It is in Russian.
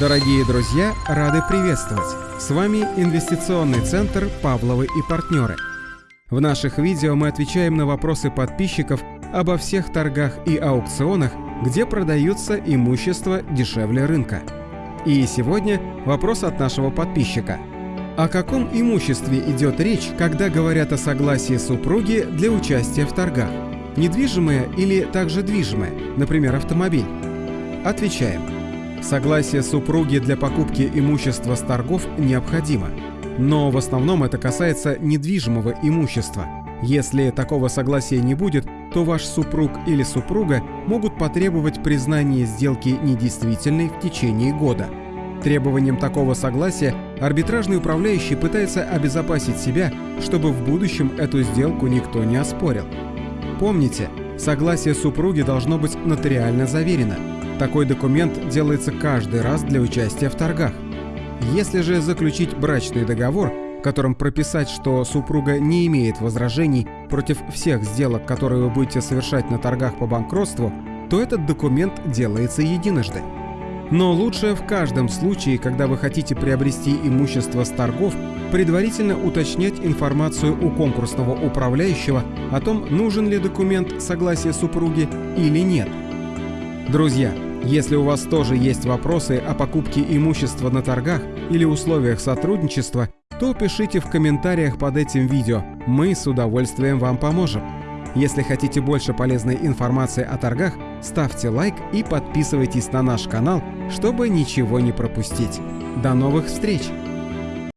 Дорогие друзья, рады приветствовать! С вами инвестиционный центр «Павловы и партнеры». В наших видео мы отвечаем на вопросы подписчиков обо всех торгах и аукционах, где продаются имущество дешевле рынка. И сегодня вопрос от нашего подписчика. О каком имуществе идет речь, когда говорят о согласии супруги для участия в торгах? Недвижимое или также движимое, например, автомобиль? Отвечаем. Согласие супруги для покупки имущества с торгов необходимо. Но в основном это касается недвижимого имущества. Если такого согласия не будет, то ваш супруг или супруга могут потребовать признания сделки недействительной в течение года. Требованием такого согласия арбитражный управляющий пытается обезопасить себя, чтобы в будущем эту сделку никто не оспорил. Помните, согласие супруги должно быть нотариально заверено – такой документ делается каждый раз для участия в торгах. Если же заключить брачный договор, в котором прописать, что супруга не имеет возражений против всех сделок, которые вы будете совершать на торгах по банкротству, то этот документ делается единожды. Но лучше в каждом случае, когда вы хотите приобрести имущество с торгов, предварительно уточнять информацию у конкурсного управляющего о том, нужен ли документ согласия супруги или нет. Друзья, если у вас тоже есть вопросы о покупке имущества на торгах или условиях сотрудничества, то пишите в комментариях под этим видео, мы с удовольствием вам поможем. Если хотите больше полезной информации о торгах, ставьте лайк и подписывайтесь на наш канал, чтобы ничего не пропустить. До новых встреч!